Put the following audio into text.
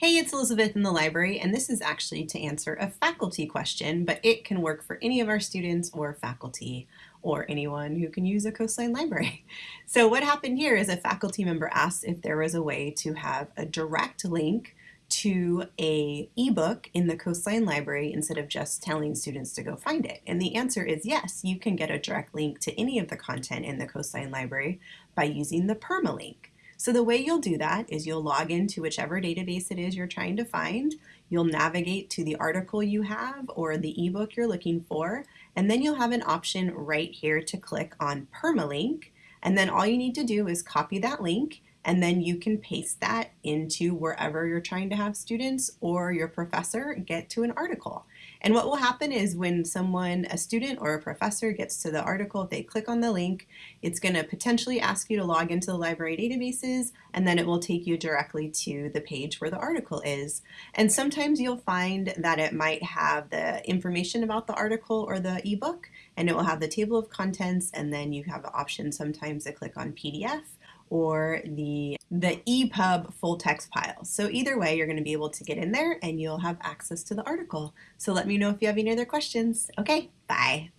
Hey, it's Elizabeth in the library, and this is actually to answer a faculty question, but it can work for any of our students or faculty or anyone who can use a Coastline library. So what happened here is a faculty member asked if there was a way to have a direct link to a ebook in the Coastline Library instead of just telling students to go find it? And the answer is yes, you can get a direct link to any of the content in the Coastline Library by using the permalink. So the way you'll do that is you'll log into whichever database it is you're trying to find. You'll navigate to the article you have or the ebook you're looking for, and then you'll have an option right here to click on permalink. And then all you need to do is copy that link and then you can paste that into wherever you're trying to have students or your professor get to an article. And what will happen is when someone, a student or a professor gets to the article, they click on the link, it's going to potentially ask you to log into the library databases, and then it will take you directly to the page where the article is. And sometimes you'll find that it might have the information about the article or the ebook, and it will have the table of contents, and then you have the option sometimes to click on PDF or the, the EPUB full text file. So either way, you're going to be able to get in there and you'll have access to the article. So let me know if you have any other questions. Okay, bye.